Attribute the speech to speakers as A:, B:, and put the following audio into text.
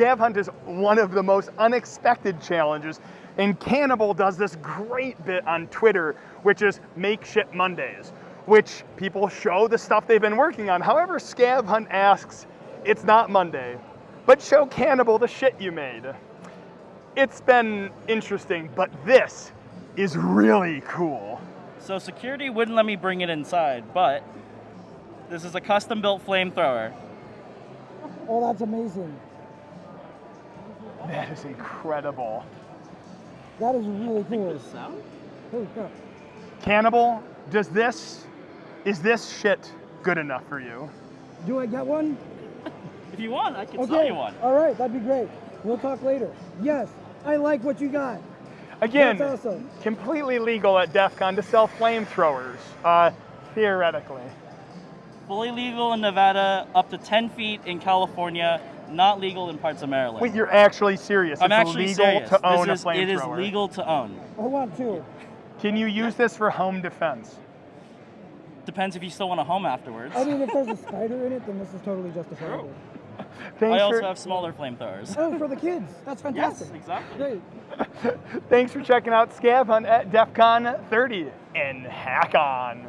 A: Scav Hunt is one of the most unexpected challenges, and Cannibal does this great bit on Twitter, which is Make Shit Mondays, which people show the stuff they've been working on. However, Scav Hunt asks, it's not Monday, but show Cannibal the shit you made. It's been interesting, but this is really cool.
B: So security wouldn't let me bring it inside, but this is a custom built flamethrower.
C: Oh, that's amazing.
A: That is incredible.
C: That is really cool.
B: sound?
C: Holy crap.
A: Cannibal, does this, is this shit good enough for you?
C: Do I get one?
B: If you want, I can
C: Okay.
B: sell you one.
C: All right, that'd be great. We'll talk later. Yes, I like what you got.
A: Again,
C: That's awesome.
A: completely legal at DEF CON to sell flamethrowers, uh, theoretically.
B: Fully legal in Nevada, up to 10 feet in California, not legal in parts of Maryland.
A: Wait, you're actually serious?
B: I'm
A: it's
B: actually
A: legal
B: serious.
A: to own
B: this is,
A: a flamethrower.
B: It is legal to own.
C: I want two.
A: Can you use this for home defense?
B: Depends if you still want a home afterwards.
C: I mean, if there's a spider in it, then this is totally justifiable.
A: Thanks
B: I also
A: for,
B: have smaller flamethrowers.
C: Oh, for the kids. That's fantastic.
B: Yes,
C: fantastic.
B: exactly.
C: Great.
A: Thanks for checking out Scav Hunt at DEF CON 30 in Hack On.